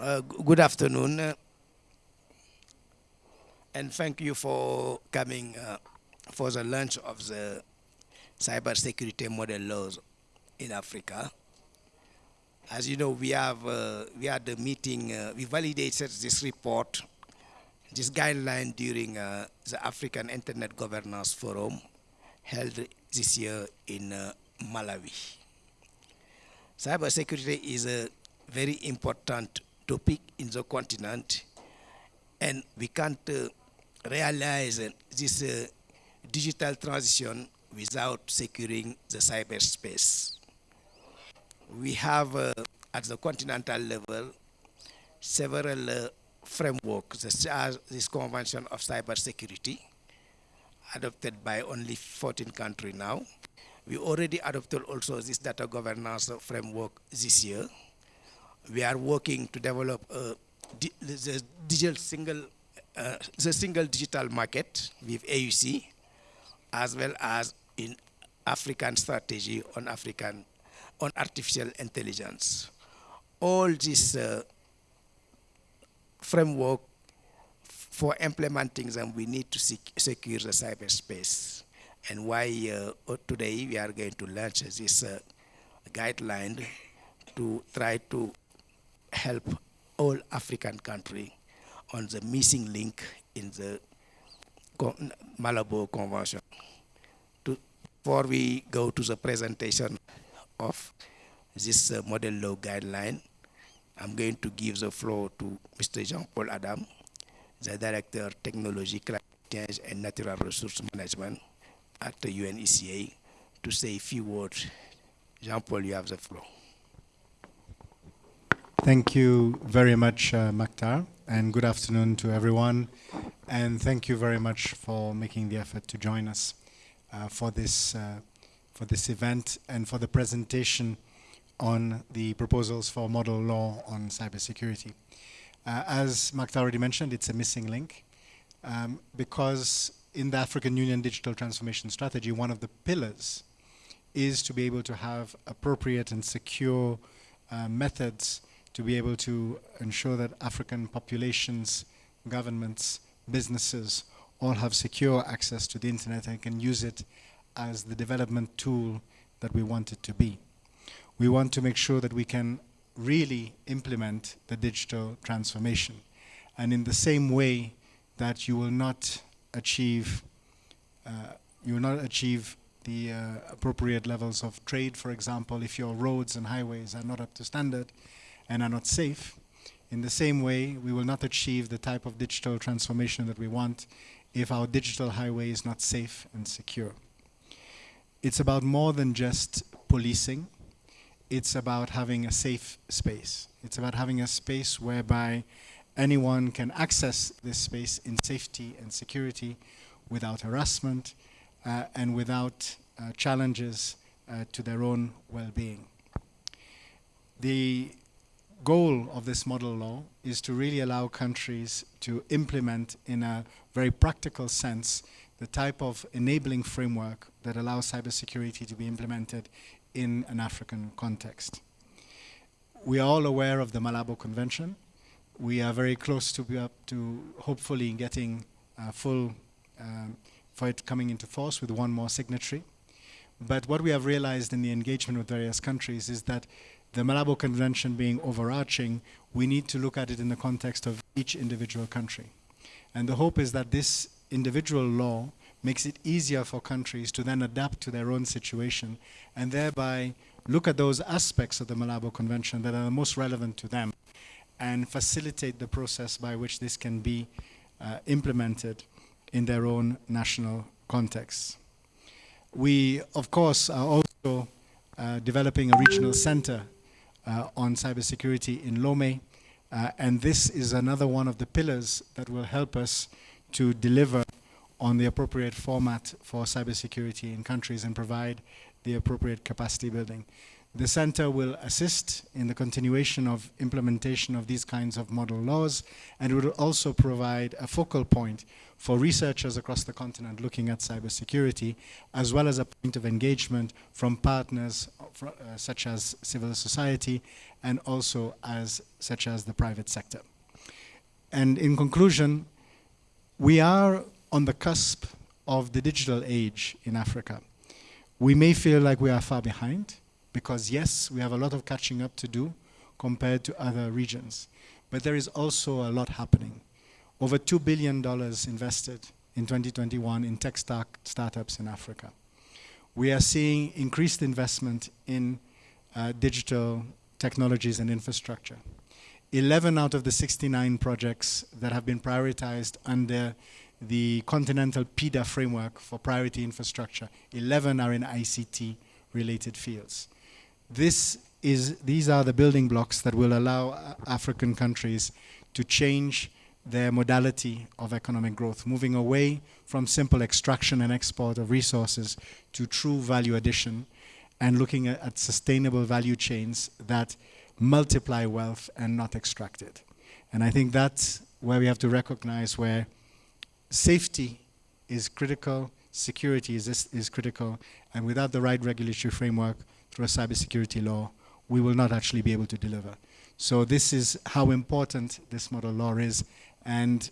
Uh, good afternoon, uh, and thank you for coming uh, for the launch of the cybersecurity model laws in Africa. As you know, we have uh, we had the meeting. We validated this report, this guideline during the African Internet Governance Forum held this year in Malawi. Cybersecurity is a very important topic in the continent and we can't uh, realize uh, this uh, digital transition without securing the cyberspace. We have uh, at the continental level several uh, frameworks, this Convention of Cybersecurity, adopted by only 14 countries now. We already adopted also this data governance framework this year we are working to develop di the digital single, uh, the single digital market with AUC, as well as in African strategy on African, on artificial intelligence. All this uh, framework for implementing them, we need to sec secure the cyberspace. And why uh, today we are going to launch this uh, guideline to try to help all African countries on the missing link in the Malabo Convention. To, before we go to the presentation of this uh, model law guideline, I'm going to give the floor to Mr. Jean-Paul Adam, the Director of Technology, Climate Change and Natural Resource Management at the UNECA, to say a few words. Jean-Paul, you have the floor. Thank you very much, uh, Mactar, and good afternoon to everyone. And thank you very much for making the effort to join us uh, for this uh, for this event and for the presentation on the proposals for model law on cybersecurity. Uh, as Mactar already mentioned, it's a missing link um, because in the African Union Digital Transformation Strategy, one of the pillars is to be able to have appropriate and secure uh, methods to be able to ensure that African populations, governments, businesses all have secure access to the internet and can use it as the development tool that we want it to be. We want to make sure that we can really implement the digital transformation. And in the same way that you will not achieve, uh, you will not achieve the uh, appropriate levels of trade, for example, if your roads and highways are not up to standard, and are not safe, in the same way, we will not achieve the type of digital transformation that we want if our digital highway is not safe and secure. It's about more than just policing. It's about having a safe space. It's about having a space whereby anyone can access this space in safety and security without harassment uh, and without uh, challenges uh, to their own well-being. The goal of this model law is to really allow countries to implement in a very practical sense the type of enabling framework that allows cybersecurity to be implemented in an African context. We are all aware of the Malabo Convention. We are very close to, to hopefully getting uh, full um, for it coming into force with one more signatory. But what we have realized in the engagement with various countries is that the Malabo Convention being overarching, we need to look at it in the context of each individual country. And the hope is that this individual law makes it easier for countries to then adapt to their own situation and thereby look at those aspects of the Malabo Convention that are most relevant to them and facilitate the process by which this can be uh, implemented in their own national contexts. We, of course, are also uh, developing a regional center uh, on cybersecurity in Lomé. Uh, and this is another one of the pillars that will help us to deliver on the appropriate format for cybersecurity in countries and provide the appropriate capacity building. The center will assist in the continuation of implementation of these kinds of model laws and will also provide a focal point for researchers across the continent looking at cybersecurity, as well as a point of engagement from partners uh, such as civil society and also as such as the private sector. And in conclusion, we are on the cusp of the digital age in Africa. We may feel like we are far behind, because yes, we have a lot of catching up to do compared to other regions. But there is also a lot happening. Over $2 billion invested in 2021 in tech start startups in Africa. We are seeing increased investment in uh, digital technologies and infrastructure. 11 out of the 69 projects that have been prioritized under the Continental PIDA framework for priority infrastructure, 11 are in ICT related fields. This is, these are the building blocks that will allow uh, African countries to change their modality of economic growth, moving away from simple extraction and export of resources to true value addition and looking at, at sustainable value chains that multiply wealth and not extract it. And I think that's where we have to recognize where safety is critical, security is, is critical, and without the right regulatory framework, through a cybersecurity law, we will not actually be able to deliver. So this is how important this model law is. And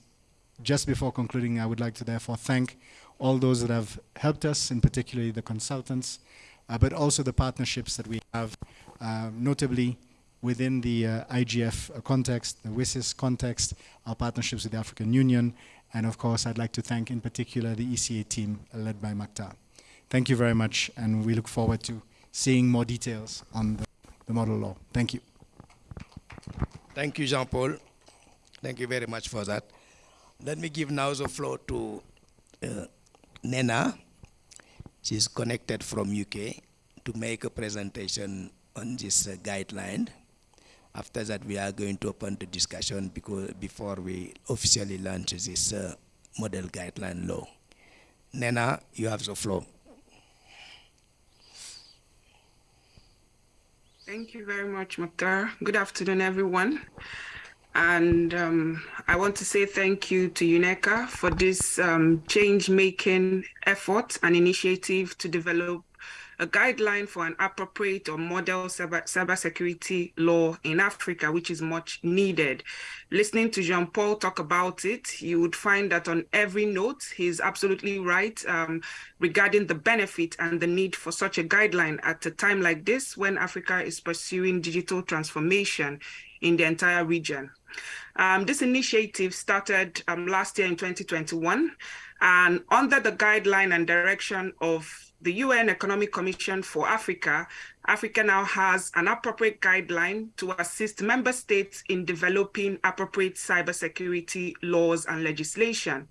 just before concluding, I would like to therefore thank all those that have helped us, in particularly the consultants, uh, but also the partnerships that we have, uh, notably within the uh, IGF context, the WSIS context, our partnerships with the African Union, and of course, I'd like to thank in particular the ECA team led by Mactar. Thank you very much, and we look forward to seeing more details on the, the model law. Thank you. Thank you, Jean-Paul. Thank you very much for that. Let me give now the floor to uh, Nnenna. She's connected from UK to make a presentation on this uh, guideline. After that, we are going to open the discussion because before we officially launch this uh, model guideline law. Nnenna, you have the floor. Thank you very much, Mactar. Good afternoon, everyone. And um, I want to say thank you to UNECA for this um, change-making effort and initiative to develop a guideline for an appropriate or model cyber, cybersecurity law in Africa, which is much needed. Listening to Jean-Paul talk about it, you would find that on every note, he's absolutely right um, regarding the benefit and the need for such a guideline at a time like this when Africa is pursuing digital transformation in the entire region. Um, this initiative started um, last year in 2021, and under the guideline and direction of the UN Economic Commission for Africa, Africa now has an appropriate guideline to assist member states in developing appropriate cybersecurity laws and legislation.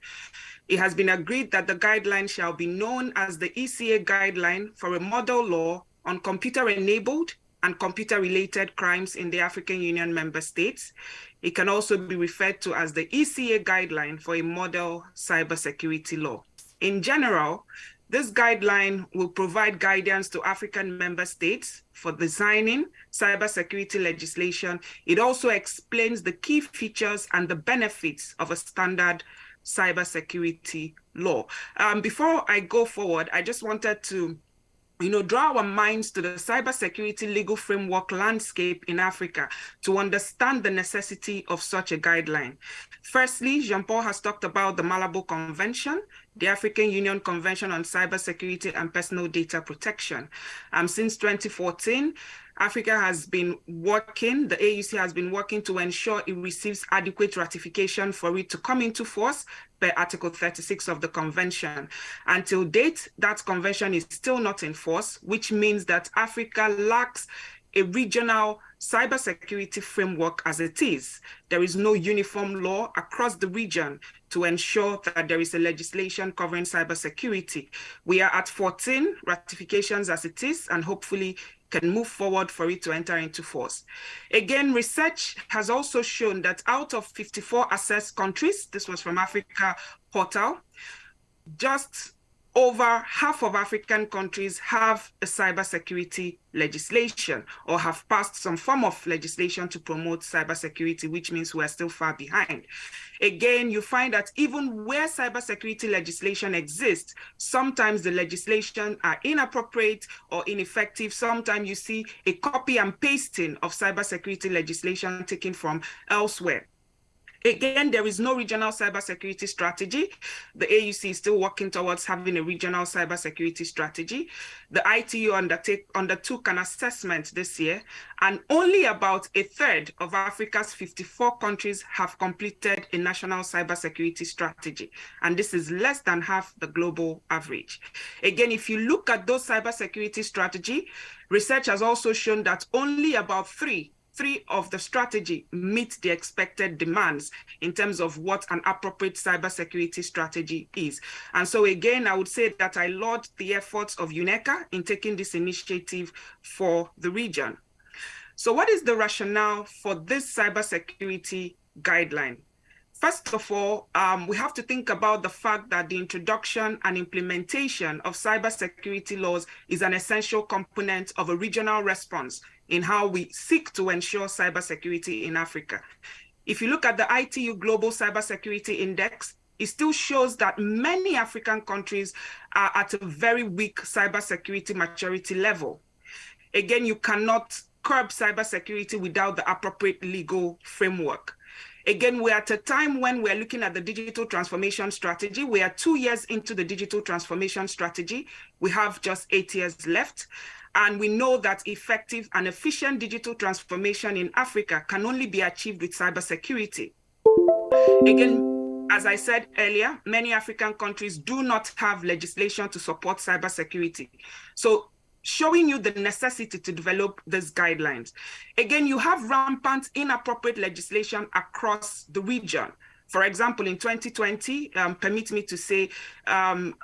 It has been agreed that the guideline shall be known as the ECA guideline for a model law on computer-enabled and computer-related crimes in the African Union member states. It can also be referred to as the ECA guideline for a model cybersecurity law. In general, this guideline will provide guidance to African member states for designing cybersecurity legislation. It also explains the key features and the benefits of a standard cybersecurity law. Um, before I go forward, I just wanted to you know, draw our minds to the cybersecurity legal framework landscape in Africa to understand the necessity of such a guideline. Firstly, Jean-Paul has talked about the Malabo Convention, the African Union Convention on Cybersecurity and Personal Data Protection. Um, since 2014, Africa has been working, the AUC has been working to ensure it receives adequate ratification for it to come into force per Article 36 of the convention. Until date, that convention is still not in force, which means that Africa lacks a regional cybersecurity framework as it is. There is no uniform law across the region to ensure that there is a legislation covering cybersecurity. We are at 14 ratifications as it is, and hopefully can move forward for it to enter into force. Again, research has also shown that out of 54 assessed countries, this was from Africa Portal, just over half of African countries have a cybersecurity legislation or have passed some form of legislation to promote cybersecurity, which means we're still far behind. Again, you find that even where cybersecurity legislation exists, sometimes the legislation are inappropriate or ineffective. Sometimes you see a copy and pasting of cybersecurity legislation taken from elsewhere. Again, there is no regional cybersecurity strategy. The AUC is still working towards having a regional cybersecurity strategy. The ITU undertook an assessment this year, and only about a third of Africa's 54 countries have completed a national cybersecurity strategy. And this is less than half the global average. Again, if you look at those cybersecurity strategy, research has also shown that only about three three of the strategy meet the expected demands in terms of what an appropriate cybersecurity strategy is. And so again, I would say that I laud the efforts of UNECA in taking this initiative for the region. So what is the rationale for this cybersecurity guideline? First of all, um, we have to think about the fact that the introduction and implementation of cybersecurity laws is an essential component of a regional response in how we seek to ensure cybersecurity in Africa. If you look at the ITU Global Cybersecurity Index, it still shows that many African countries are at a very weak cybersecurity maturity level. Again, you cannot curb cybersecurity without the appropriate legal framework. Again, we're at a time when we're looking at the digital transformation strategy. We are two years into the digital transformation strategy. We have just eight years left. And we know that effective and efficient digital transformation in Africa can only be achieved with cybersecurity. Again, as I said earlier, many African countries do not have legislation to support cybersecurity. So showing you the necessity to develop these guidelines. Again, you have rampant inappropriate legislation across the region. For example, in 2020, um, permit me to say, um,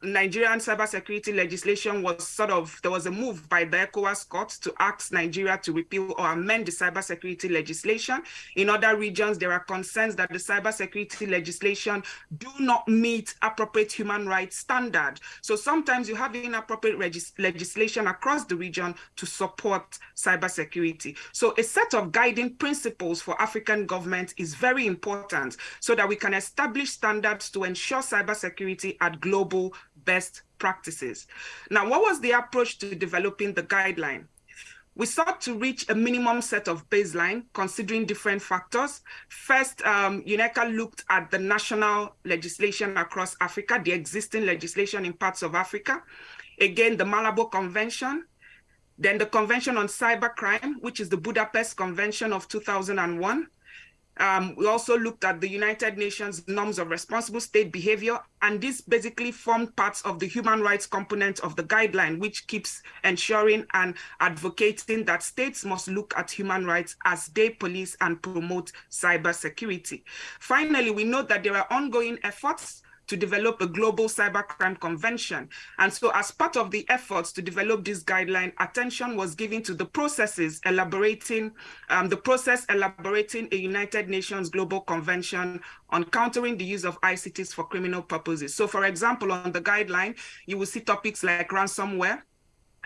Nigerian cybersecurity legislation was sort of, there was a move by the ECOWAS court to ask Nigeria to repeal or amend the cybersecurity legislation. In other regions, there are concerns that the cybersecurity legislation do not meet appropriate human rights standard. So sometimes you have inappropriate legislation across the region to support cybersecurity. So a set of guiding principles for African government is very important so that we can establish standards to ensure cybersecurity at global best practices. Now, what was the approach to developing the guideline? We sought to reach a minimum set of baseline, considering different factors. First, um, UNECA looked at the national legislation across Africa, the existing legislation in parts of Africa. Again, the Malabo Convention, then the Convention on Cybercrime, which is the Budapest Convention of 2001, um, we also looked at the United Nations norms of responsible state behavior, and this basically formed parts of the human rights component of the guideline, which keeps ensuring and advocating that states must look at human rights as they police and promote cybersecurity. Finally, we know that there are ongoing efforts to develop a global cybercrime convention. And so as part of the efforts to develop this guideline, attention was given to the processes elaborating, um, the process elaborating a United Nations Global Convention on countering the use of ICTs for criminal purposes. So for example, on the guideline, you will see topics like ransomware,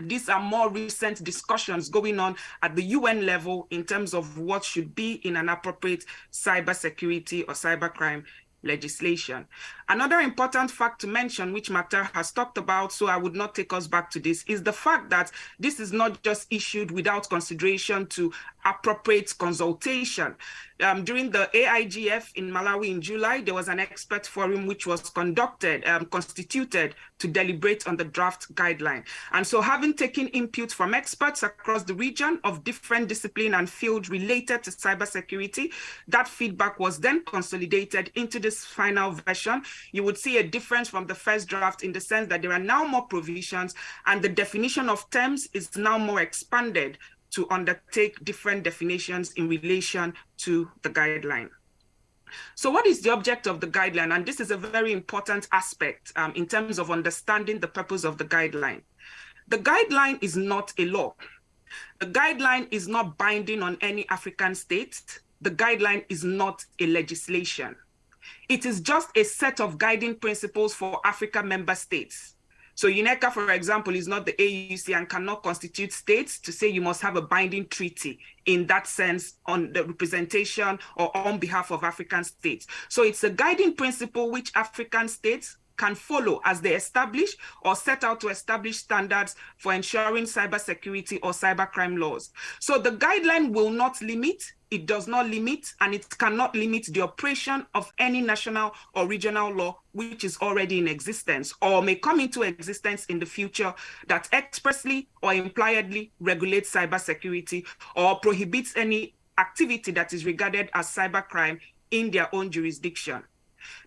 these are more recent discussions going on at the UN level in terms of what should be in an appropriate cybersecurity or cybercrime legislation. Another important fact to mention, which Mactar has talked about, so I would not take us back to this, is the fact that this is not just issued without consideration to appropriate consultation. Um, during the AIGF in Malawi in July, there was an expert forum which was conducted, um, constituted to deliberate on the draft guideline. And so having taken input from experts across the region of different discipline and field related to cybersecurity, that feedback was then consolidated into this final version. You would see a difference from the first draft in the sense that there are now more provisions and the definition of terms is now more expanded to undertake different definitions in relation to the guideline. So what is the object of the guideline? And this is a very important aspect um, in terms of understanding the purpose of the guideline. The guideline is not a law. The guideline is not binding on any African state. The guideline is not a legislation. It is just a set of guiding principles for Africa member states. So UNECA, for example, is not the AUC and cannot constitute states to say you must have a binding treaty in that sense on the representation or on behalf of African states. So it's a guiding principle which African states can follow as they establish or set out to establish standards for ensuring cybersecurity or cybercrime laws. So the guideline will not limit, it does not limit, and it cannot limit the operation of any national or regional law which is already in existence or may come into existence in the future that expressly or impliedly regulates cybersecurity or prohibits any activity that is regarded as cybercrime in their own jurisdiction.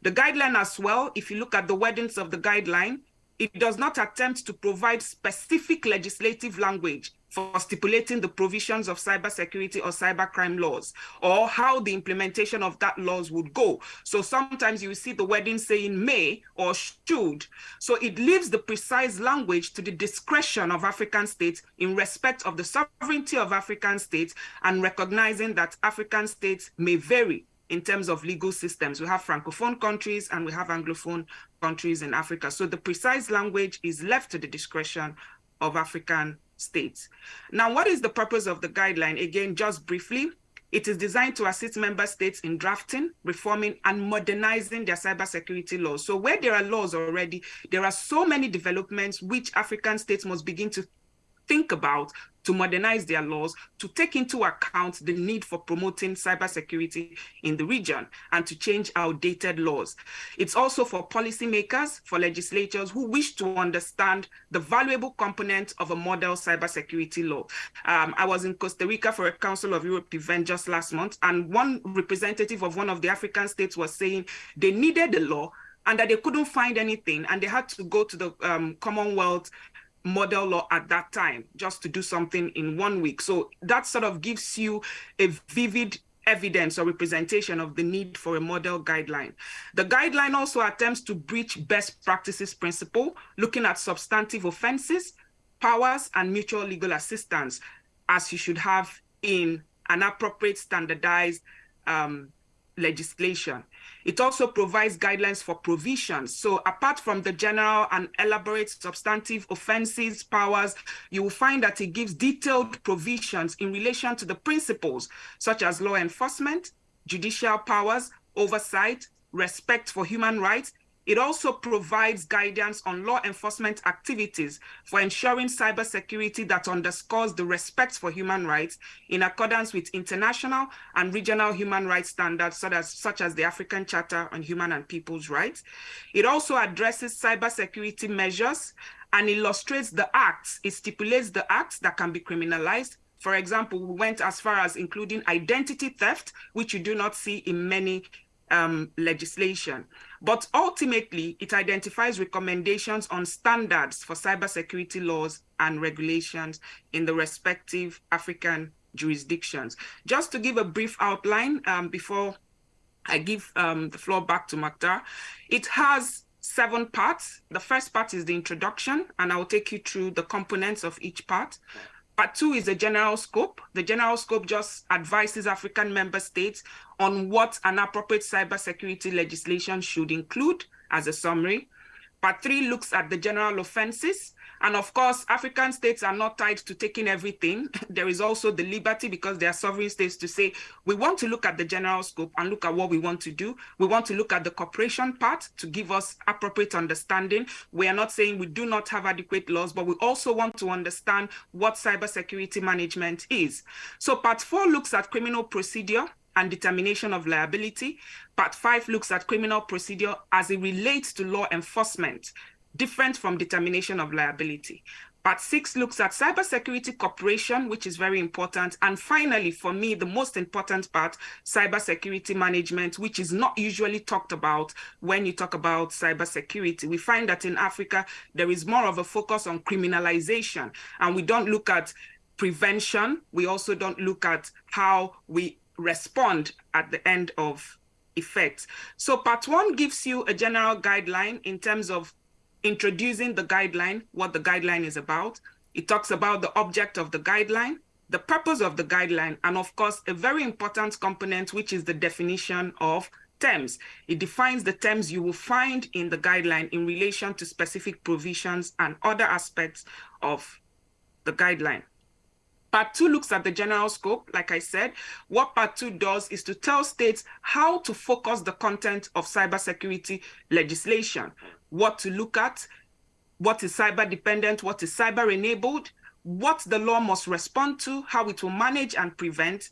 The guideline as well, if you look at the wordings of the guideline, it does not attempt to provide specific legislative language for stipulating the provisions of cybersecurity or cybercrime laws or how the implementation of that laws would go. So sometimes you see the wording saying may or should. So it leaves the precise language to the discretion of African states in respect of the sovereignty of African states and recognizing that African states may vary in terms of legal systems. We have Francophone countries and we have Anglophone countries in Africa. So the precise language is left to the discretion of African states. Now, what is the purpose of the guideline? Again, just briefly, it is designed to assist member states in drafting, reforming, and modernizing their cybersecurity laws. So where there are laws already, there are so many developments which African states must begin to think about to modernize their laws, to take into account the need for promoting cybersecurity in the region and to change outdated laws. It's also for policymakers, for legislators who wish to understand the valuable component of a model cybersecurity law. Um, I was in Costa Rica for a Council of Europe event just last month, and one representative of one of the African states was saying they needed a law and that they couldn't find anything and they had to go to the um, Commonwealth model law at that time just to do something in one week. So that sort of gives you a vivid evidence or representation of the need for a model guideline. The guideline also attempts to breach best practices principle, looking at substantive offenses, powers, and mutual legal assistance, as you should have in an appropriate standardized um, legislation. It also provides guidelines for provisions. So apart from the general and elaborate substantive offenses, powers, you will find that it gives detailed provisions in relation to the principles such as law enforcement, judicial powers, oversight, respect for human rights, it also provides guidance on law enforcement activities for ensuring cybersecurity that underscores the respect for human rights in accordance with international and regional human rights standards, such as, such as the African Charter on Human and People's Rights. It also addresses cybersecurity measures and illustrates the acts. It stipulates the acts that can be criminalized for example, we went as far as including identity theft, which you do not see in many um, legislation. But ultimately, it identifies recommendations on standards for cybersecurity laws and regulations in the respective African jurisdictions. Just to give a brief outline um, before I give um, the floor back to Mactar, it has seven parts. The first part is the introduction, and I will take you through the components of each part. Part two is the general scope. The general scope just advises African member states on what an appropriate cybersecurity legislation should include as a summary. Part three looks at the general offenses. And of course, African states are not tied to taking everything. There is also the liberty because they are sovereign states to say, we want to look at the general scope and look at what we want to do. We want to look at the cooperation part to give us appropriate understanding. We are not saying we do not have adequate laws, but we also want to understand what cybersecurity management is. So part four looks at criminal procedure and determination of liability. Part five looks at criminal procedure as it relates to law enforcement different from determination of liability. Part six looks at cybersecurity cooperation, which is very important. And finally, for me, the most important part, cybersecurity management, which is not usually talked about when you talk about cybersecurity. We find that in Africa, there is more of a focus on criminalization, and we don't look at prevention. We also don't look at how we respond at the end of effects. So part one gives you a general guideline in terms of introducing the guideline, what the guideline is about. It talks about the object of the guideline, the purpose of the guideline, and of course, a very important component, which is the definition of terms. It defines the terms you will find in the guideline in relation to specific provisions and other aspects of the guideline. Part two looks at the general scope. Like I said, what part two does is to tell states how to focus the content of cybersecurity legislation, what to look at, what is cyber dependent, what is cyber enabled, what the law must respond to, how it will manage and prevent,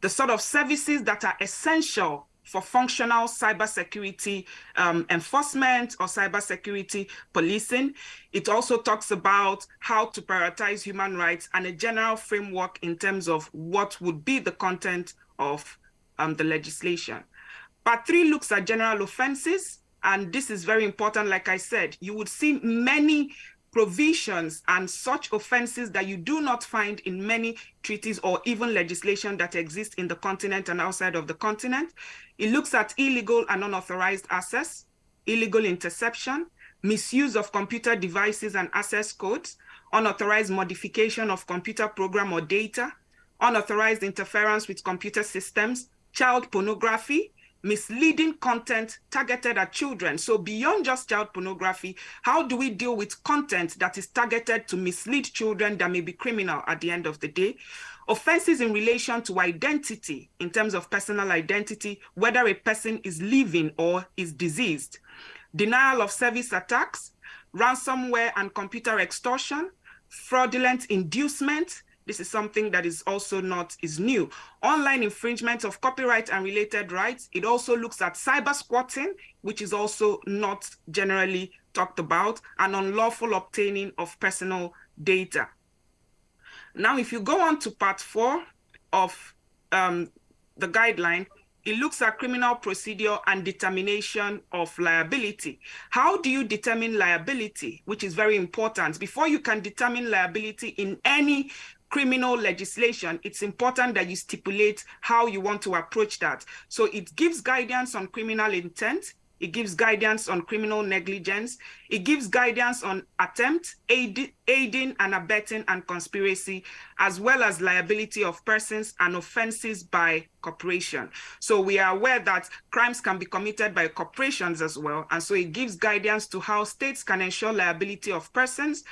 the sort of services that are essential for functional cybersecurity um, enforcement or cybersecurity policing. It also talks about how to prioritize human rights and a general framework in terms of what would be the content of um, the legislation. Part three looks at general offenses. And this is very important. Like I said, you would see many provisions and such offenses that you do not find in many treaties or even legislation that exist in the continent and outside of the continent. It looks at illegal and unauthorized access, illegal interception, misuse of computer devices and access codes, unauthorized modification of computer program or data, unauthorized interference with computer systems, child pornography, misleading content targeted at children. So beyond just child pornography, how do we deal with content that is targeted to mislead children that may be criminal at the end of the day? Offenses in relation to identity, in terms of personal identity, whether a person is living or is diseased. Denial of service attacks, ransomware and computer extortion, fraudulent inducement, this is something that is also not is new. Online infringement of copyright and related rights. It also looks at cyber squatting, which is also not generally talked about, and unlawful obtaining of personal data. Now, if you go on to part four of um, the guideline, it looks at criminal procedure and determination of liability. How do you determine liability, which is very important? Before you can determine liability in any criminal legislation, it's important that you stipulate how you want to approach that. So it gives guidance on criminal intent. It gives guidance on criminal negligence. It gives guidance on attempt, aid, aiding and abetting and conspiracy, as well as liability of persons and offenses by corporation. So we are aware that crimes can be committed by corporations as well. And so it gives guidance to how states can ensure liability of persons,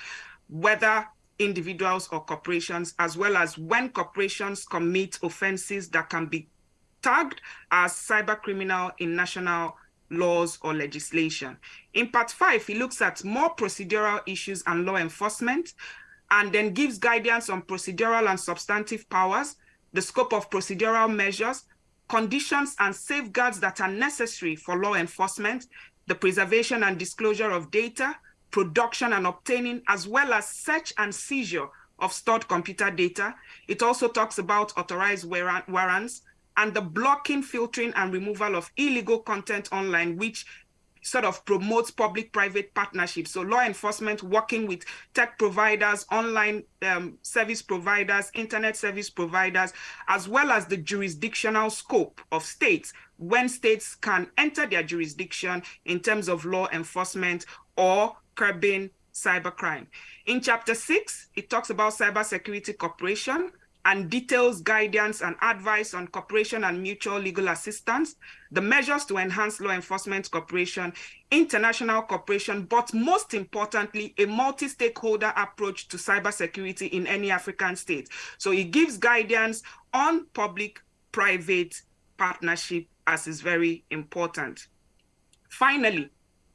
whether individuals or corporations, as well as when corporations commit offenses that can be tagged as cyber criminal in national laws or legislation. In part five, he looks at more procedural issues and law enforcement, and then gives guidance on procedural and substantive powers, the scope of procedural measures, conditions and safeguards that are necessary for law enforcement, the preservation and disclosure of data, production and obtaining, as well as search and seizure of stored computer data. It also talks about authorized warrants and the blocking, filtering, and removal of illegal content online, which sort of promotes public-private partnerships. So law enforcement working with tech providers, online um, service providers, internet service providers, as well as the jurisdictional scope of states when states can enter their jurisdiction in terms of law enforcement or curbing cybercrime. In chapter six, it talks about cybersecurity cooperation and details guidance and advice on cooperation and mutual legal assistance, the measures to enhance law enforcement cooperation, international cooperation, but most importantly, a multi-stakeholder approach to cybersecurity in any African state. So it gives guidance on public-private partnership as is very important. Finally,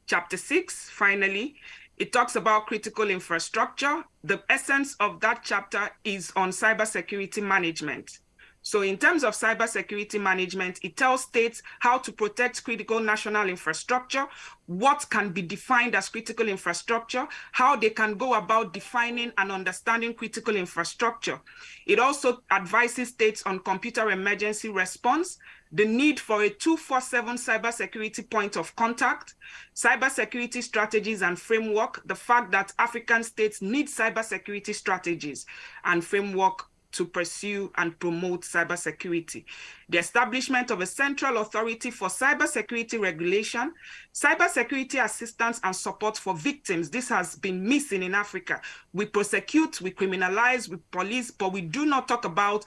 chapter six, finally, it talks about critical infrastructure. The essence of that chapter is on cybersecurity management. So in terms of cybersecurity management, it tells states how to protect critical national infrastructure, what can be defined as critical infrastructure, how they can go about defining and understanding critical infrastructure. It also advises states on computer emergency response, the need for a 247 cybersecurity point of contact, cybersecurity strategies and framework, the fact that African states need cybersecurity strategies and framework to pursue and promote cybersecurity. The establishment of a central authority for cybersecurity regulation, cybersecurity assistance and support for victims. This has been missing in Africa. We prosecute, we criminalize, we police, but we do not talk about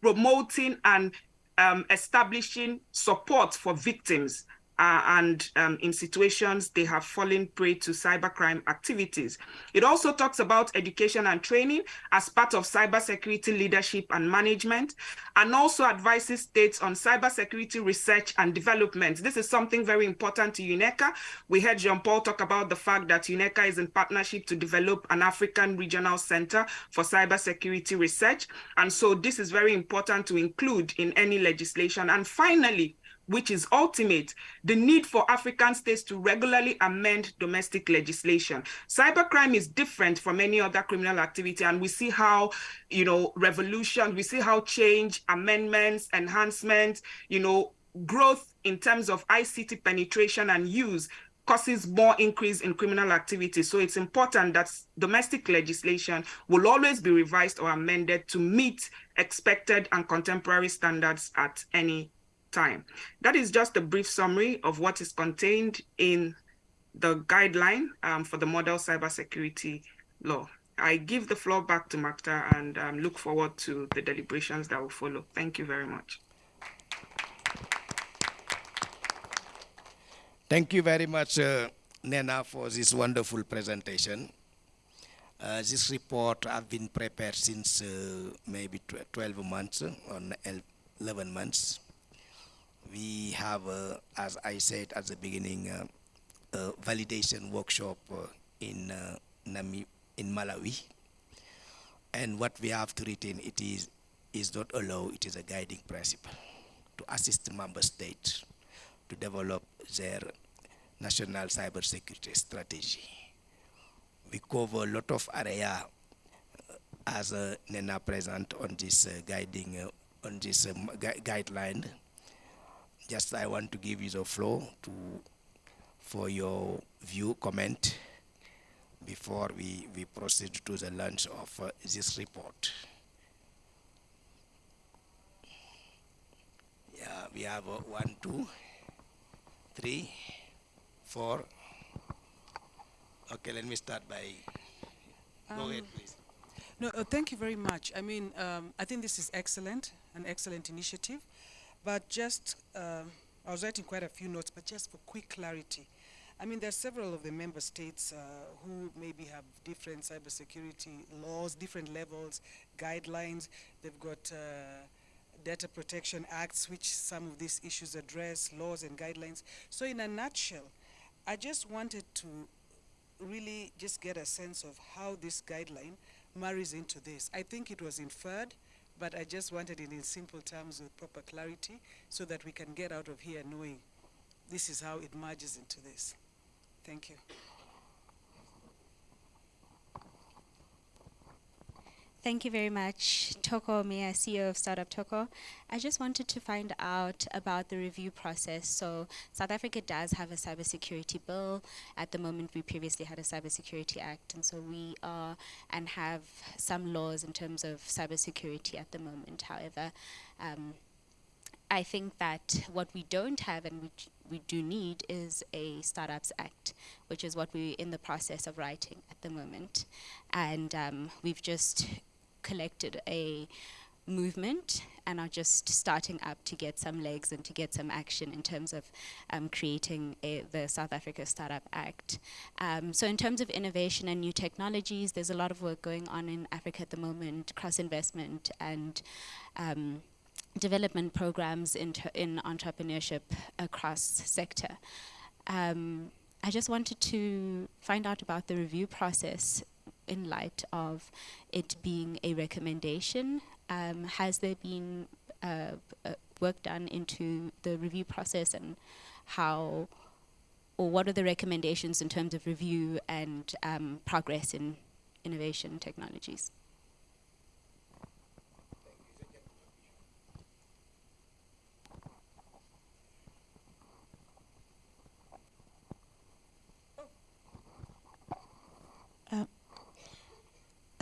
promoting and um, establishing support for victims uh, and um, in situations they have fallen prey to cybercrime activities. It also talks about education and training as part of cybersecurity leadership and management, and also advises states on cybersecurity research and development. This is something very important to UNECA. We heard Jean-Paul talk about the fact that UNECA is in partnership to develop an African regional center for cybersecurity research. And so this is very important to include in any legislation. And finally, which is ultimate, the need for African states to regularly amend domestic legislation. Cybercrime is different from any other criminal activity, and we see how, you know, revolution, we see how change, amendments, enhancements, you know, growth in terms of ICT penetration and use causes more increase in criminal activity. So it's important that domestic legislation will always be revised or amended to meet expected and contemporary standards at any time. That is just a brief summary of what is contained in the guideline um, for the model cybersecurity law. I give the floor back to Mactar and um, look forward to the deliberations that will follow. Thank you very much. Thank you very much, uh, Nnenna, for this wonderful presentation. Uh, this report has been prepared since uh, maybe 12 months or 11 months we have, uh, as I said at the beginning, uh, a validation workshop uh, in Nami in Malawi. And what we have to retain it is is not a law, it is a guiding principle to assist member states to develop their national cybersecurity strategy. We cover a lot of area uh, as a Nnenna present on this uh, guiding, uh, on this um, gu guideline just I want to give you the floor to for your view comment before we, we proceed to the launch of uh, this report. Yeah, we have uh, one, two, three, four. Okay, let me start by, um, go ahead please. No, uh, thank you very much. I mean, um, I think this is excellent, an excellent initiative. But just, um, I was writing quite a few notes, but just for quick clarity. I mean, there are several of the member states uh, who maybe have different cybersecurity laws, different levels, guidelines. They've got uh, data protection acts, which some of these issues address, laws and guidelines. So in a nutshell, I just wanted to really just get a sense of how this guideline marries into this. I think it was inferred but I just wanted it in simple terms with proper clarity so that we can get out of here knowing this is how it merges into this. Thank you. Thank you very much, Toko Mia, CEO of Startup Toko. I just wanted to find out about the review process. So South Africa does have a cybersecurity bill. At the moment, we previously had a cybersecurity act, and so we are and have some laws in terms of cybersecurity at the moment. However, um, I think that what we don't have and which we do need is a Startups Act, which is what we're in the process of writing at the moment. And um, we've just collected a movement and are just starting up to get some legs and to get some action in terms of um, creating a, the South Africa Startup Act. Um, so in terms of innovation and new technologies, there's a lot of work going on in Africa at the moment, cross-investment and um, development programs in, in entrepreneurship across sector. Um, I just wanted to find out about the review process in light of it being a recommendation? Um, has there been uh, uh, work done into the review process and how, or what are the recommendations in terms of review and um, progress in innovation technologies?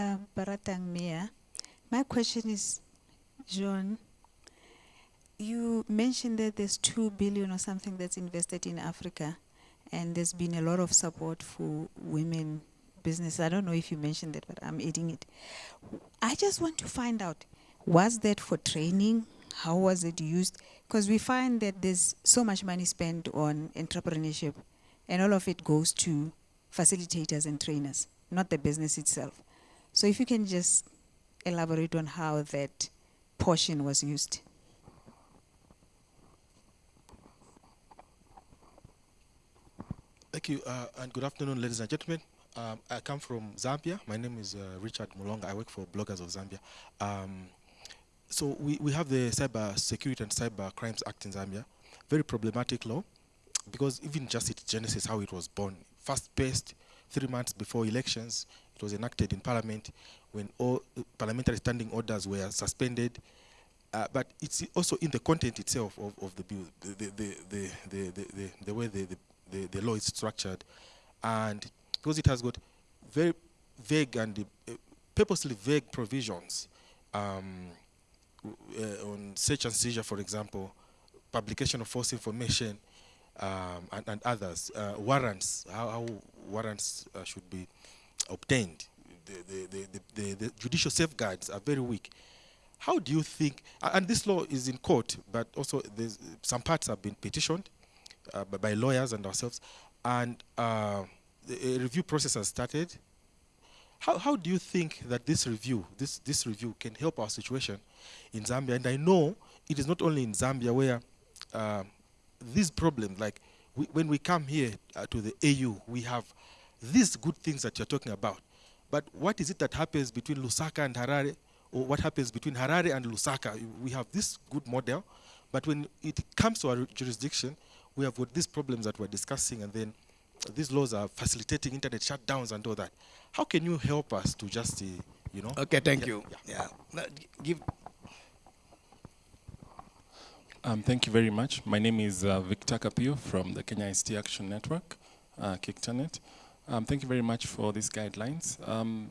Um, Baratang Miya. My question is, John, you mentioned that there's two billion or something that's invested in Africa, and there's been a lot of support for women business. I don't know if you mentioned that, but I'm adding it. I just want to find out, was that for training? how was it used? Because we find that there's so much money spent on entrepreneurship, and all of it goes to facilitators and trainers, not the business itself. So if you can just elaborate on how that portion was used. Thank you, uh, and good afternoon, ladies and gentlemen. Um, I come from Zambia. My name is uh, Richard Mulonga. I work for Bloggers of Zambia. Um, so we, we have the Cyber Security and Cyber Crimes Act in Zambia. Very problematic law, because even just its genesis, how it was born, fast-paced, three months before elections, was enacted in Parliament when all parliamentary standing orders were suspended. Uh, but it's also in the content itself of, of the bill, the, the, the, the, the, the, the way the, the, the law is structured. And because it has got very vague and uh, purposely vague provisions um, uh, on search and seizure, for example, publication of false information, um, and, and, others, uh, warrants, how, how warrants uh, should be obtained. The, the, the, the, judicial safeguards are very weak. How do you think, and this law is in court, but also some parts have been petitioned uh, by, lawyers and ourselves, and uh, the review process has started. How, how do you think that this review, this, this review can help our situation in Zambia? And I know it is not only in Zambia where uh, these problems, like we, when we come here uh, to the AU, we have these good things that you're talking about. But what is it that happens between Lusaka and Harare, or what happens between Harare and Lusaka? We have this good model, but when it comes to our jurisdiction, we have got these problems that we're discussing, and then these laws are facilitating internet shutdowns and all that. How can you help us to just, uh, you know? Okay, thank yeah, you. Yeah. yeah. Give. Um, thank you very much. My name is uh, Victor Kapiyo from the Kenya ICT Action Network, uh, KICTANET. Um, thank you very much for these guidelines. Um,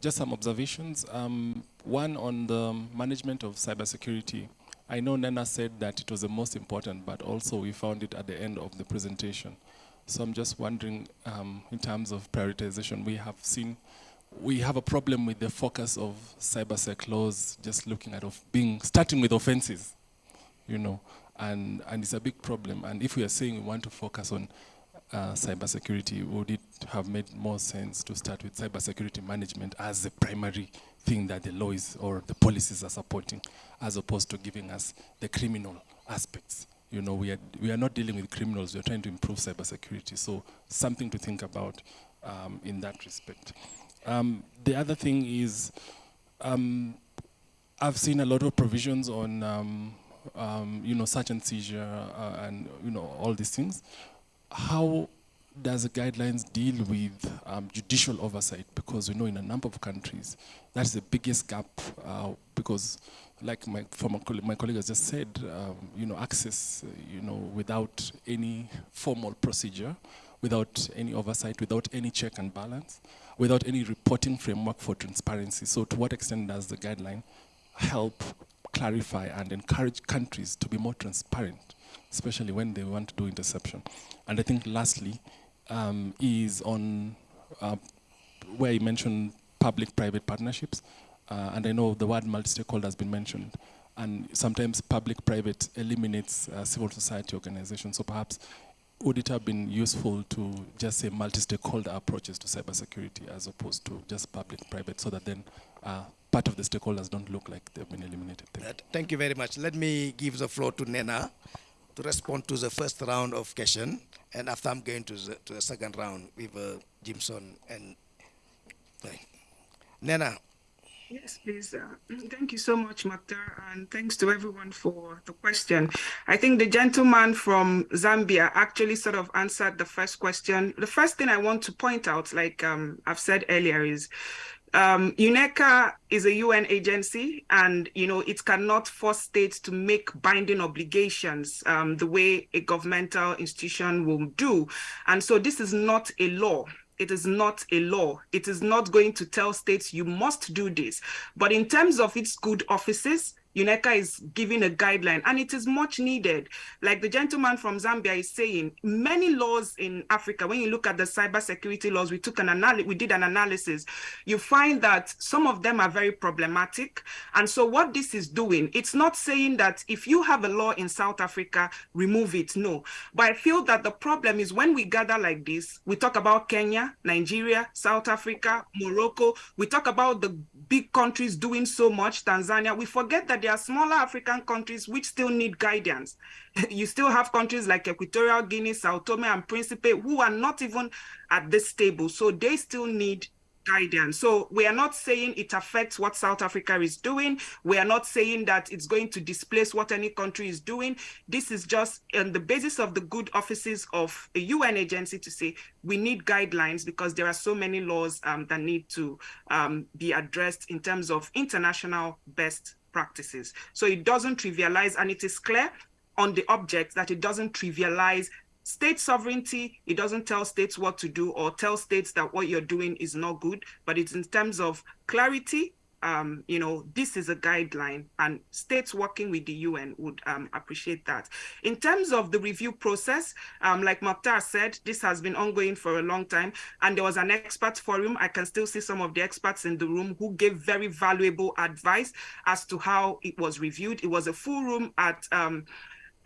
just some observations. Um, one on the management of cybersecurity. I know Nnenna said that it was the most important, but also we found it at the end of the presentation. So I'm just wondering, um, in terms of prioritization, we have seen, we have a problem with the focus of cybersec laws, just looking at of being, starting with offenses, you know, and, and it's a big problem. And if we are saying we want to focus on uh, cybersecurity, would it have made more sense to start with cybersecurity management as the primary thing that the laws or the policies are supporting, as opposed to giving us the criminal aspects? You know, we are, we are not dealing with criminals, we are trying to improve cybersecurity. So something to think about um, in that respect. Um, the other thing is, um, I've seen a lot of provisions on, um, um, you know, search and seizure uh, and, you know, all these things how does the guidelines deal with um, judicial oversight? Because we know in a number of countries, that's the biggest gap uh, because like my former colleague, my colleague has just said, um, you know, access, uh, you know, without any formal procedure, without any oversight, without any check and balance, without any reporting framework for transparency. So to what extent does the guideline help clarify and encourage countries to be more transparent especially when they want to do interception. And I think lastly um, is on uh, where you mentioned public-private partnerships. Uh, and I know the word multi-stakeholder has been mentioned. And sometimes public-private eliminates uh, civil society organizations. So perhaps would it have been useful to just say multi-stakeholder approaches to cybersecurity as opposed to just public-private so that then uh, part of the stakeholders don't look like they've been eliminated. Thank, Thank you very much. Let me give the floor to Nnenna to respond to the first round of question, and after I'm going to the, to the second round with uh, Jimson and uh, Nnenna. Yes, please. Uh, thank you so much, Mactar, and thanks to everyone for the question. I think the gentleman from Zambia actually sort of answered the first question. The first thing I want to point out, like um, I've said earlier, is um, UNECA is a UN agency, and you know it cannot force states to make binding obligations um, the way a governmental institution will do. And so this is not a law. It is not a law. It is not going to tell states you must do this. But in terms of its good offices, UNECA is giving a guideline and it is much needed. Like the gentleman from Zambia is saying, many laws in Africa, when you look at the cybersecurity laws, we took an analysis, we did an analysis, you find that some of them are very problematic. And so what this is doing, it's not saying that if you have a law in South Africa, remove it, no. But I feel that the problem is when we gather like this, we talk about Kenya, Nigeria, South Africa, Morocco, we talk about the big countries doing so much, Tanzania, we forget that there are smaller African countries which still need guidance. you still have countries like Equatorial Guinea, Sao Tome and Principe who are not even at this table. So they still need guidance. So we are not saying it affects what South Africa is doing. We are not saying that it's going to displace what any country is doing. This is just on the basis of the good offices of a UN agency to say we need guidelines because there are so many laws um, that need to um, be addressed in terms of international best practices. So it doesn't trivialize, and it is clear on the object that it doesn't trivialize state sovereignty. It doesn't tell states what to do or tell states that what you're doing is not good, but it's in terms of clarity. Um, you know, this is a guideline, and states working with the UN would um, appreciate that. In terms of the review process, um, like Mactar said, this has been ongoing for a long time, and there was an expert forum. I can still see some of the experts in the room who gave very valuable advice as to how it was reviewed. It was a full room at um,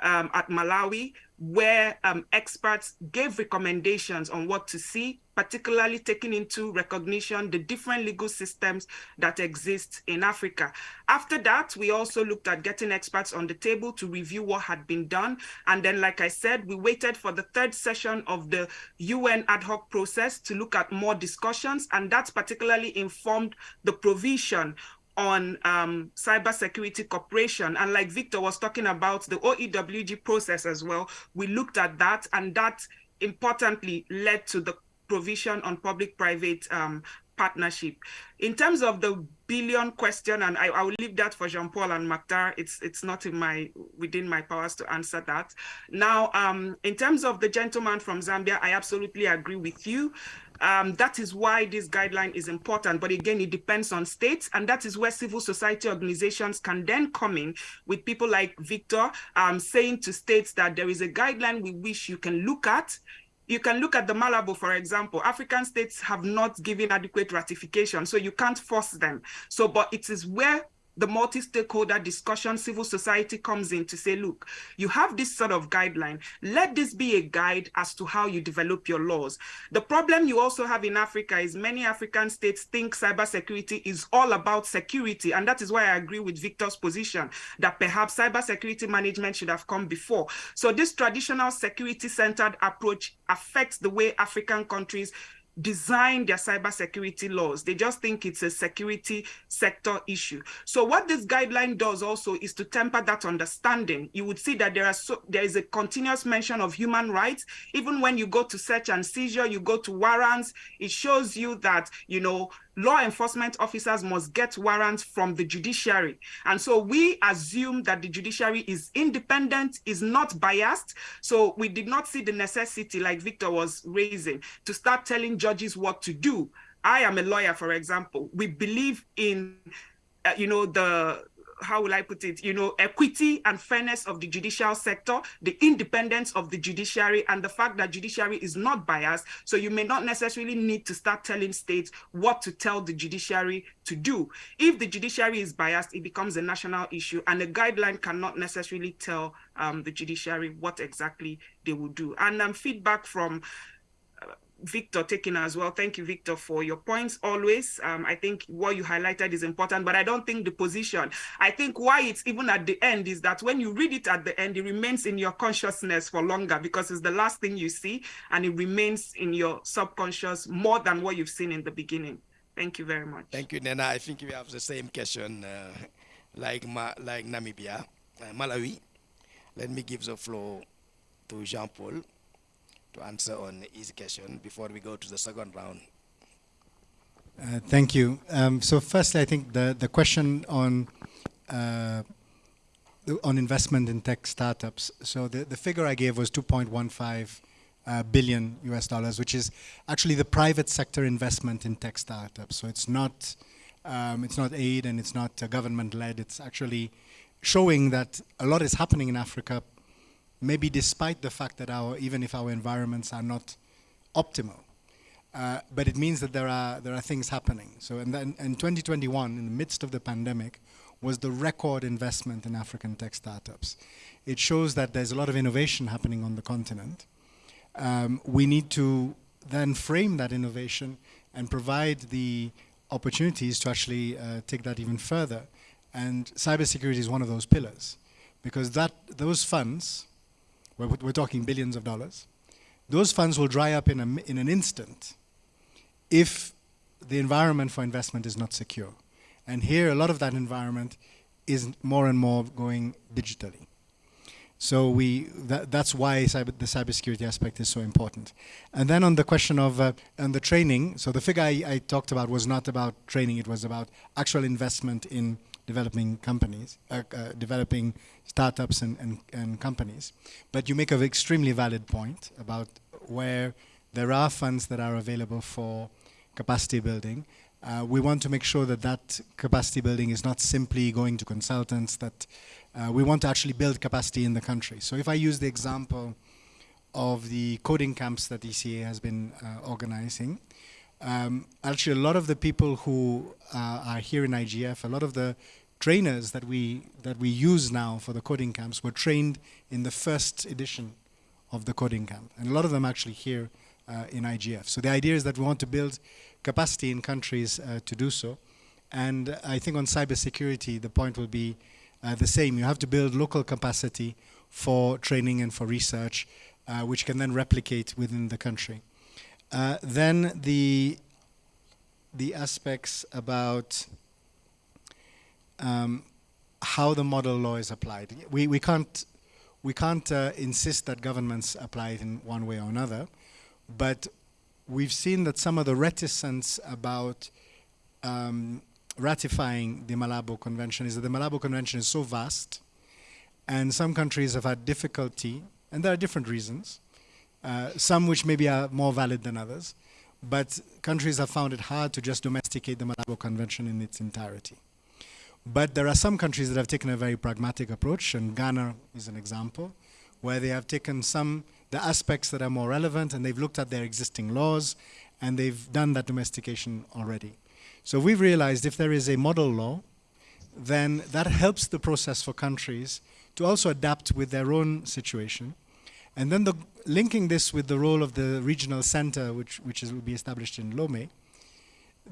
um, at Malawi, where um, experts gave recommendations on what to see, particularly taking into recognition the different legal systems that exist in Africa. After that, we also looked at getting experts on the table to review what had been done. And then, like I said, we waited for the third session of the UN ad hoc process to look at more discussions. And that's particularly informed the provision on um, cybersecurity cooperation. And like Victor was talking about the OEWG process as well, we looked at that and that importantly led to the provision on public-private um, partnership. In terms of the billion question, and I, I will leave that for Jean-Paul and Mactar. It's it's not in my within my powers to answer that. Now, um, in terms of the gentleman from Zambia, I absolutely agree with you. Um, that is why this guideline is important. But again, it depends on states. And that is where civil society organizations can then come in with people like Victor um, saying to states that there is a guideline we wish you can look at you can look at the Malabo, for example. African states have not given adequate ratification, so you can't force them. So, but it is where the multi-stakeholder discussion civil society comes in to say look you have this sort of guideline. Let this be a guide as to how you develop your laws. The problem you also have in africa is many african states think cybersecurity is all about security. And that is why i agree with victor's position that perhaps cybersecurity management should have come before. So this traditional security centered approach affects the way african countries design their cybersecurity laws. They just think it's a security sector issue. So what this guideline does also is to temper that understanding. You would see that there are so, there is a continuous mention of human rights. Even when you go to search and seizure, you go to warrants, it shows you that, you know, law enforcement officers must get warrants from the judiciary. And so we assume that the judiciary is independent, is not biased. So we did not see the necessity, like Victor was raising, to start telling judges what to do. I am a lawyer, for example. We believe in, uh, you know, the how will I put it, you know, equity and fairness of the judicial sector, the independence of the judiciary, and the fact that judiciary is not biased. So you may not necessarily need to start telling states what to tell the judiciary to do. If the judiciary is biased, it becomes a national issue, and a guideline cannot necessarily tell um, the judiciary what exactly they will do. And um, feedback from Victor taking as well. Thank you, Victor, for your points always. Um, I think what you highlighted is important, but I don't think the position. I think why it's even at the end is that when you read it at the end, it remains in your consciousness for longer because it's the last thing you see and it remains in your subconscious more than what you've seen in the beginning. Thank you very much. Thank you, Nnenna. I think we have the same question uh, like, Ma like Namibia, uh, Malawi. Let me give the floor to Jean-Paul to answer on his question before we go to the second round. Uh, thank you. Um, so firstly, I think the, the question on uh, on investment in tech startups. So the, the figure I gave was 2.15 uh, billion US dollars, which is actually the private sector investment in tech startups. So it's not Um, it's not aid and it's not uh, government-led. It's actually showing that a lot is happening in Africa, maybe despite the fact that our, even if our environments are not optimal. Uh, but it means that there are, there are things happening. So in, then, in 2021, in the midst of the pandemic, was the record investment in African tech startups. It shows that there's a lot of innovation happening on the continent. Um, we need to then frame that innovation and provide the opportunities to actually uh, take that even further. And cybersecurity is one of those pillars because that, those funds, we're, we're talking billions of dollars, those funds will dry up in, a, in an instant if the environment for investment is not secure. And here, a lot of that environment is more and more going digitally. So we that, that's why cyber, the cybersecurity aspect is so important. And then on the question of uh, and the training, so the figure I, I, talked about was not about training; it was about actual investment in developing companies, uh, uh, developing startups and, and, and companies. But you make an extremely valid point about where there are funds that are available for capacity building. Uh, we want to make sure that that capacity building is not simply going to consultants, that uh, we want to actually build capacity in the country. So if I use the example of the coding camps that ECA has been uh, organizing, um, actually a lot of the people who uh, are here in IGF, a lot of the trainers that we, that we use now for the coding camps were trained in the first edition of the coding camp. And a lot of them actually here uh, in IGF. So the idea is that we want to build capacity in countries uh, to do so. And I think on cybersecurity, the point will be uh, the same. You have to build local capacity for training and for research, uh, which can then replicate within the country. Uh, then the the aspects about um, how the model law is applied. We we can't we can't uh, insist that governments apply it in one way or another, but we've seen that some of the reticence about um, ratifying the Malabo Convention is that the Malabo Convention is so vast, and some countries have had difficulty, and there are different reasons, uh, some which maybe are more valid than others, but countries have found it hard to just domesticate the Malabo Convention in its entirety. But there are some countries that have taken a very pragmatic approach, and Ghana is an example, where they have taken some the aspects that are more relevant and they've looked at their existing laws and they've done that domestication already. So we've realized if there is a model law, then that helps the process for countries to also adapt with their own situation. And then the, linking this with the role of the regional center, which, which is, will be established in Lomé,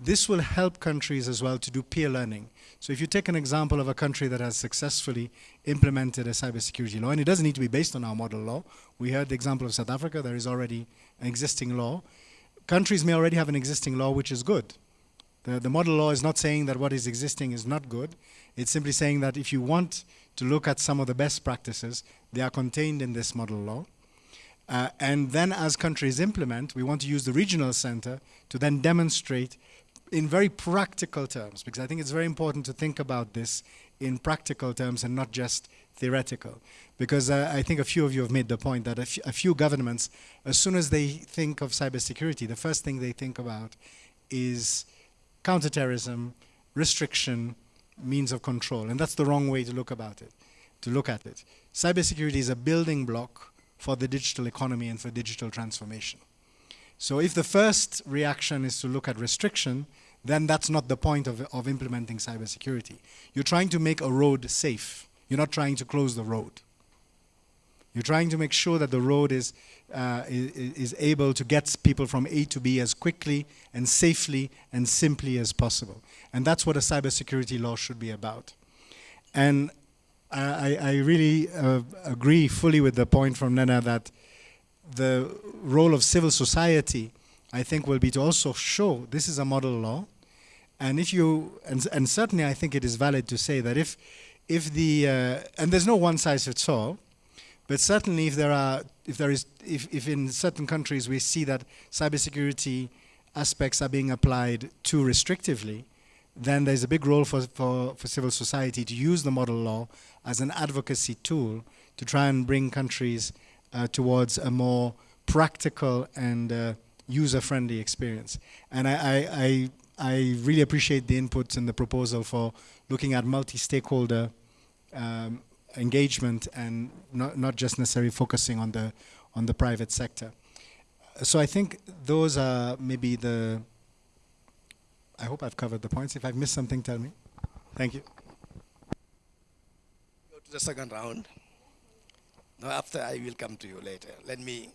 this will help countries as well to do peer learning. So if you take an example of a country that has successfully implemented a cybersecurity law, and it doesn't need to be based on our model law. We heard the example of South Africa, there is already an existing law. Countries may already have an existing law which is good. The, the model law is not saying that what is existing is not good. It's simply saying that if you want to look at some of the best practices, they are contained in this model law. Uh, and then as countries implement, we want to use the regional center to then demonstrate in very practical terms, because I think it's very important to think about this in practical terms and not just theoretical. Because uh, I think a few of you have made the point that a, a few governments, as soon as they think of cybersecurity, the first thing they think about is counterterrorism, restriction, means of control. And that's the wrong way to look about it, to look at it. Cybersecurity is a building block for the digital economy and for digital transformation. So if the first reaction is to look at restriction, then that's not the point of, of implementing cybersecurity. You're trying to make a road safe. You're not trying to close the road. You're trying to make sure that the road is, uh, is, is, able to get people from A to B as quickly and safely and simply as possible. And that's what a cybersecurity law should be about. And I, I really uh, agree fully with the point from Nnenna that the role of civil society, I think, will be to also show this is a model law. And if you, and, and certainly I think it is valid to say that if, if the, uh, and there's no one size fits all, but certainly, if there are, if there is, if, if in certain countries we see that cybersecurity aspects are being applied too restrictively, then there's a big role for, for, for civil society to use the model law as an advocacy tool to try and bring countries uh, towards a more practical and uh, user-friendly experience. And I, I, I, I really appreciate the input and the proposal for looking at multi-stakeholder um, engagement and not, not just necessarily focusing on the on the private sector. So I think those are maybe the. I hope I've covered the points. If I've missed something, tell me. Thank you. The second round. Now, after I will come to you later. Let me.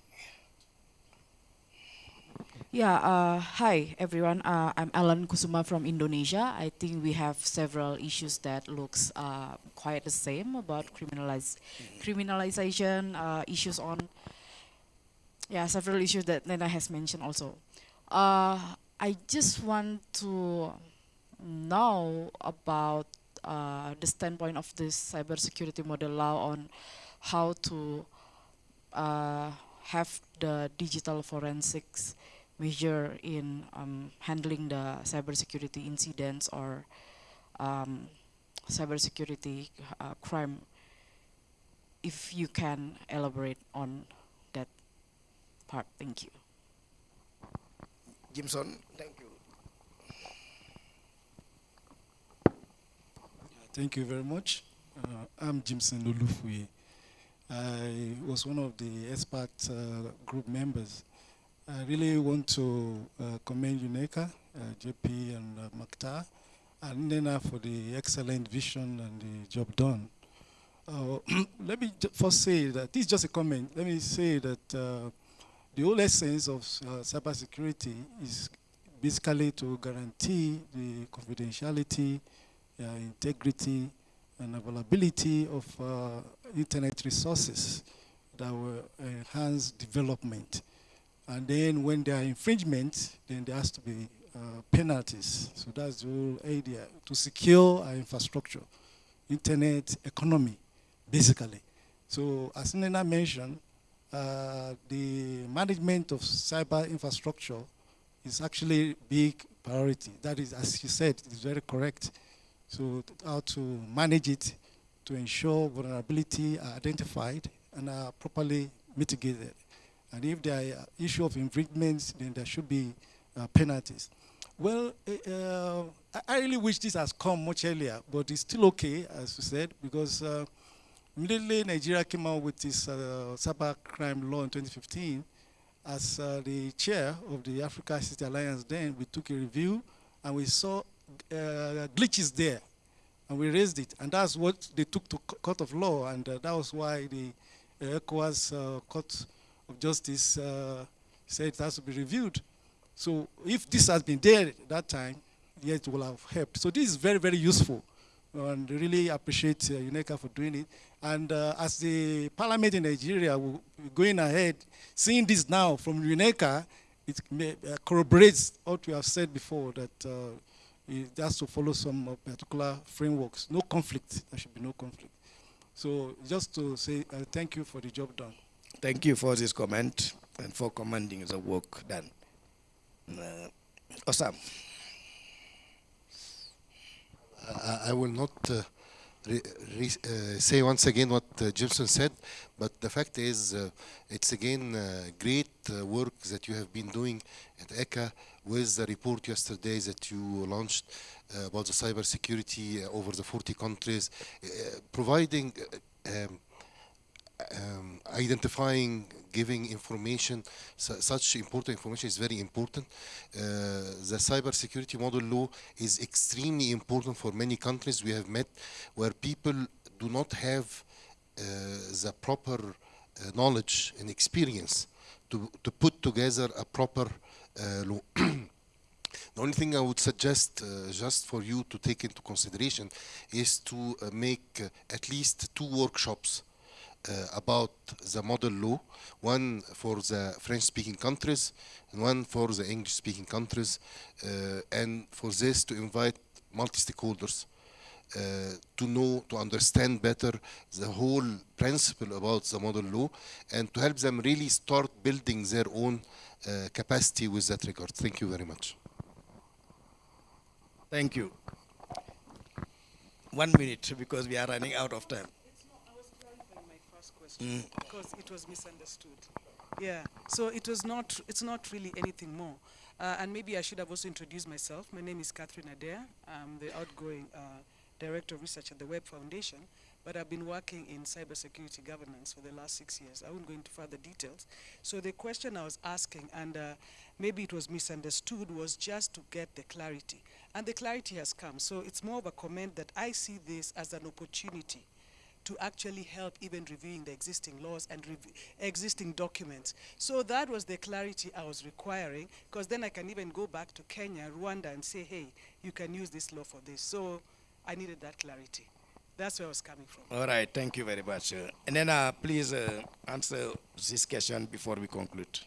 Yeah, uh, hi everyone. Uh, I'm Alan Kusuma from Indonesia. I think we have several issues that looks uh, quite the same about criminalize, criminalization, uh, issues on, yeah, several issues that Nnenna has mentioned also. Uh, I just want to know about uh, the standpoint of this cybersecurity model law on how to uh, have the digital forensics measure in um, handling the cybersecurity incidents or um, cybersecurity uh, crime. If you can elaborate on that part, thank you. Jimson, thank you. Thank you very much. Uh, I'm Jimson Olufuye. I was one of the expert uh, group members. I really want to uh, commend UNECA, uh, JP and uh, Mactar, and Nnenna for the excellent vision and the job done. Uh, let me first say that, this is just a comment, let me say that uh, the whole essence of cybersecurity is basically to guarantee the confidentiality, integrity, and availability of uh, internet resources that will enhance development. And then when there are infringements, then there has to be uh, penalties. So that's the whole idea, to secure our infrastructure, internet economy, basically. So as Nnenna mentioned, uh, the management of cyber infrastructure is actually big priority. That is, as you said, is very correct. So how to manage it to ensure vulnerability are identified and are properly mitigated. And if there are issue of infringements, then there should be uh, penalties. Well, uh, I- I really wish this has come much earlier, but it's still okay, as you said, because uh, immediately Nigeria came out with this uh, cyber crime law in 2015. As uh, the chair of the Africa ICT Alliance, then we took a review and we saw uh, glitches there, and we raised it, and that's what they took to court of law, and uh, that was why the uh, ECOWAS Court of Justice uh, said it has to be reviewed. So if this has been there at that time, yes, it will have helped. So this is very, very useful, and really appreciate uh, UNECA for doing it. And uh, as the parliament in Nigeria, going ahead, seeing this now from UNECA, it corroborates what we have said before that it has to follow some uh, particular frameworks. No conflict. There should be no conflict. So just to say uh, thank you for the job done. Thank you for this comment and for commending the work done. Uh, Osam. I I will not uh, re- re- uh, say once again what uh, Jimson said, but the fact is, uh, it's again uh, great uh, work that you have been doing at ECA with the report yesterday that you launched uh, about the cybersecurity uh, over the 40 countries, uh, providing, uh, um, um, identifying, giving information, su- such important information is very important. Uh, the cybersecurity model law is extremely important for many countries we have met where people do not have uh, the proper knowledge and experience to, to put together a proper. The only thing I would suggest, uh, just for you to take into consideration, is to uh, make uh, at least two workshops uh, about the model law, one for the French-speaking countries and one for the English-speaking countries, uh, and for this to invite multi-stakeholders uh, to know, to understand better the whole principle about the model law, and to help them really start building their own uh, capacity with that regard. Thank you very much. Thank you. One minute because we are running out of time. I was clarifying my first question because it was misunderstood. Yeah, so it was not, it's not really anything more. Uh, and maybe I should have also introduced myself. My name is Catherine Adeya. I'm the outgoing uh, Director of Research at the Web Foundation, but I've been working in cybersecurity governance for the last six years. I won't go into further details. So the question I was asking, and uh, maybe it was misunderstood, was just to get the clarity. And the clarity has come. So it's more of a comment that I see this as an opportunity to actually help even reviewing the existing laws and existing documents. So that was the clarity I was requiring, because then I can even go back to Kenya, Rwanda, and say, hey, you can use this law for this. So I needed that clarity. That's where I was coming from. All right, thank you very much. Uh, and then uh, please uh, answer this question before we conclude.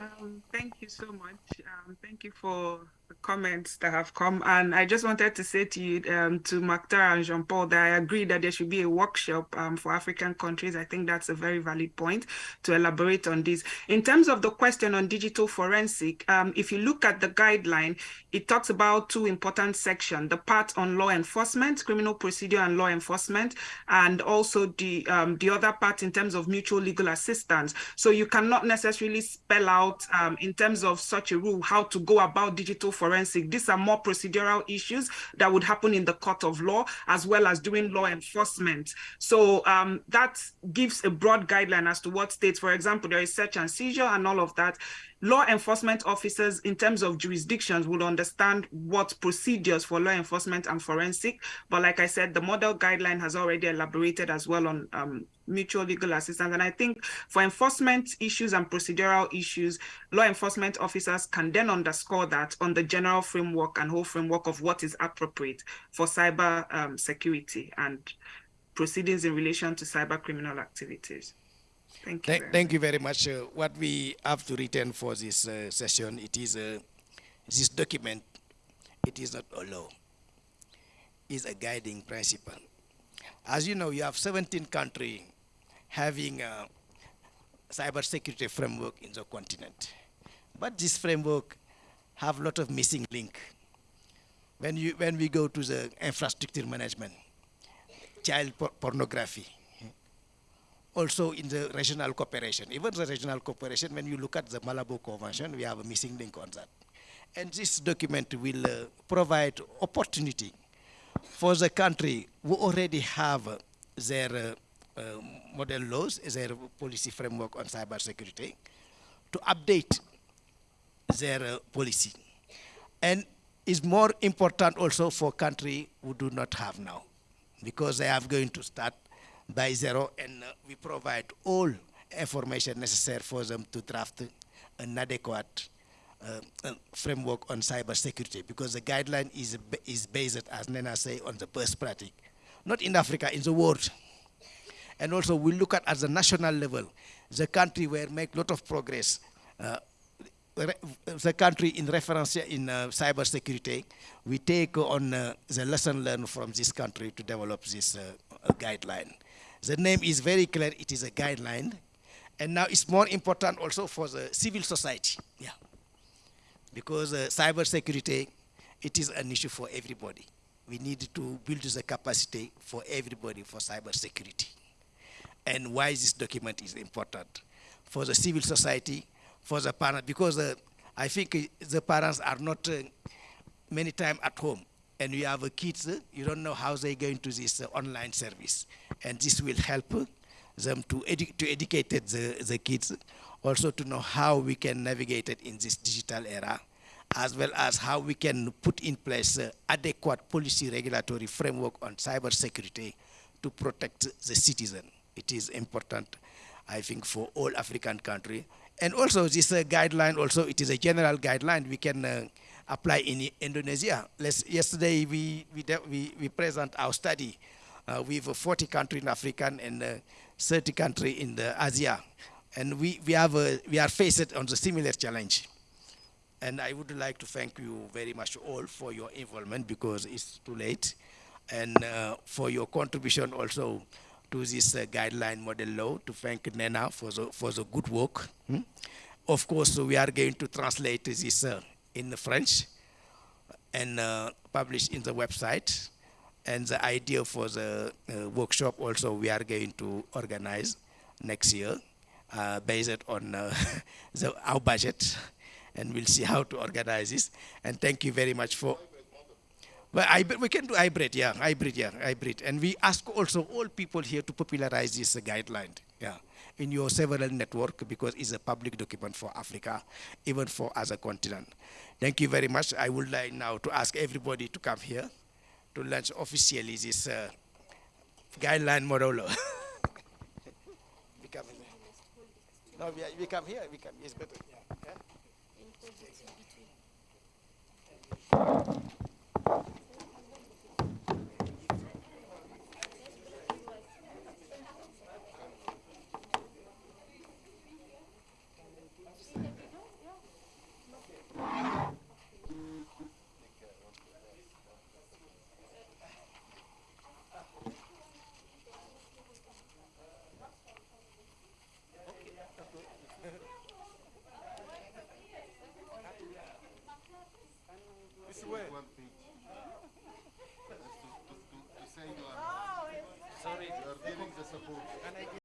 Um, thank you so much. Um, thank you for the comments that have come. And I just wanted to say to you, um, to Mactar and Jean Paul, that I agree that there should be a workshop um, for African countries. I think that's a very valid point to elaborate on this. In terms of the question on digital forensic, um, if you look at the guideline, it talks about two important sections the part on law enforcement, criminal procedure and law enforcement, and also the, um, the other part in terms of mutual legal assistance. So you cannot necessarily spell out um, in terms of such a rule how to go about digital forensic. These are more procedural issues that would happen in the court of law as well as doing law enforcement. So um, that gives a broad guideline as to what states, for example, there is search and seizure and all of that law enforcement officers in terms of jurisdictions would understand what procedures for law enforcement and forensic. But like I said, the model guideline has already elaborated as well on um, mutual legal assistance. And I think for enforcement issues and procedural issues, law enforcement officers can then underscore that on the general framework and whole framework of what is appropriate for cyber um, security and proceedings in relation to cyber criminal activities. Thank you. Th thank you very much. Uh, what we have to return for this uh, session, it is uh, this document, it is not a law. It's a guiding principle. As you know, you have 17 countries having a cyber security framework in the continent. But this framework have a lot of missing link. When, you, when we go to the infrastructure management, child por pornography, also in the regional cooperation. Even the regional cooperation, when you look at the Malabo Convention, we have a missing link on that. And this document will uh, provide opportunity for the country who already have uh, their uh, uh model laws, their policy framework on cyber security, to update their uh, policy. And is more important also for country who do not have now, because they are going to start by zero, and uh, we provide all information necessary for them to draft an adequate uh, framework on cyber security because the guideline is, is based, as Nnenna say, on the best practice, not in Africa, in the world. And also we look at at the national level, the country where make a lot of progress, uh, the country in reference in uh, cyber security, we take on uh, the lesson learned from this country to develop this uh, guideline. The name is very clear, it is a guideline. And now it's more important also for the civil society. Yeah. Because uh, cyber security, it is an issue for everybody. We need to build the capacity for everybody for cyber security. And why this document is important. For the civil society, for the parents, because uh, I think the parents are not uh, many times at home and you have a kids, you don't know how they're going to this uh, online service. And this will help them to, edu to educate the, the kids, also to know how we can navigate it in this digital era, as well as how we can put in place uh, adequate policy regulatory framework on cyber security to protect the citizen. It is important, I think, for all African countries. And also this uh, guideline, also it is a general guideline. We can uh, apply in Indonesia. Let's, yesterday we, we, we, we present our study uh, with 40 countries in Africa and uh, 30 countries in the Asia. And we, we, have a, we are faced on the similar challenge. And I would like to thank you very much all for your involvement because it's too late. And uh, for your contribution also to this uh, guideline model law, to thank Nnenna for the, for the good work. Hmm? Of course, we are going to translate this uh, in French and uh, published in the website. And the idea for the uh, workshop also we are going to organize next year uh, based on uh, the, our budget. and we'll see how to organize this. And thank you very much for. Well, we can do hybrid, yeah, hybrid, yeah, hybrid. And we ask also all people here to popularize this guideline, yeah, in your several network because it's a public document for Africa, even for other continent. Thank you very much. I would like now to ask everybody to come here to launch officially this uh, guideline model. No, we, we come here. We come. It's better. Yeah. Support.